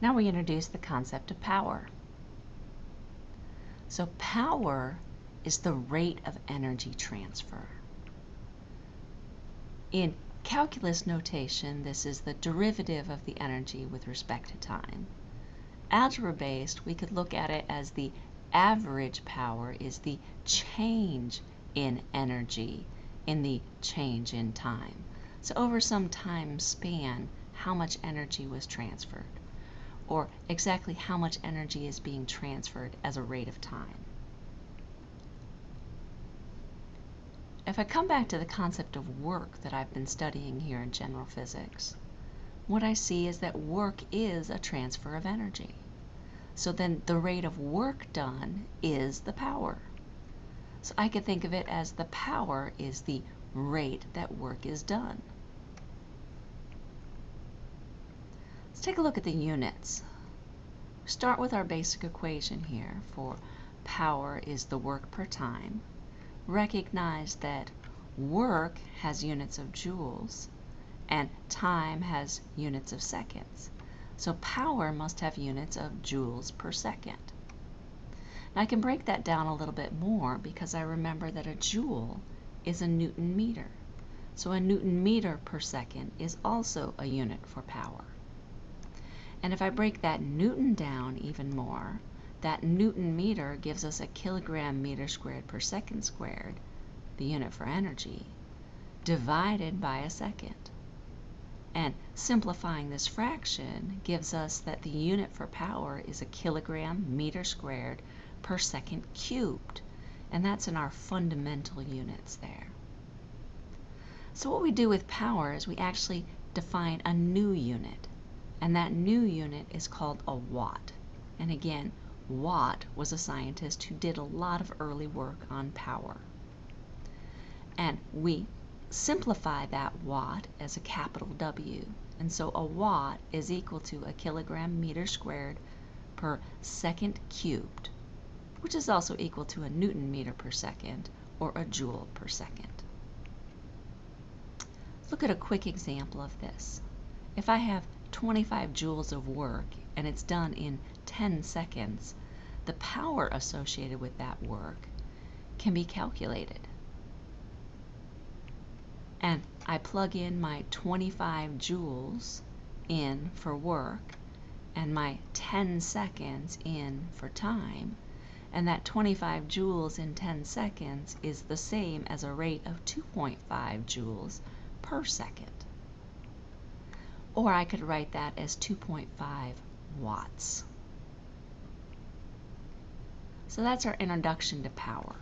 Now we introduce the concept of power. So power is the rate of energy transfer. In calculus notation, this is the derivative of the energy with respect to time. Algebra based, we could look at it as the average power is the change in energy in the change in time. So over some time span, how much energy was transferred or exactly how much energy is being transferred as a rate of time. If I come back to the concept of work that I've been studying here in general physics, what I see is that work is a transfer of energy. So then the rate of work done is the power. So I could think of it as the power is the rate that work is done. Take a look at the units. Start with our basic equation here for power is the work per time. Recognize that work has units of joules and time has units of seconds. So power must have units of joules per second. Now I can break that down a little bit more because I remember that a joule is a newton meter. So a newton meter per second is also a unit for power. And if I break that Newton down even more, that Newton meter gives us a kilogram meter squared per second squared, the unit for energy, divided by a second. And simplifying this fraction gives us that the unit for power is a kilogram meter squared per second cubed. And that's in our fundamental units there. So what we do with power is we actually define a new unit. And that new unit is called a watt. And again, Watt was a scientist who did a lot of early work on power. And we simplify that watt as a capital W. And so a watt is equal to a kilogram meter squared per second cubed, which is also equal to a newton meter per second or a joule per second. Look at a quick example of this. If I have 25 joules of work and it's done in 10 seconds, the power associated with that work can be calculated. And I plug in my 25 joules in for work and my 10 seconds in for time, and that 25 joules in 10 seconds is the same as a rate of 2.5 joules per second or I could write that as 2.5 watts. So that's our introduction to power.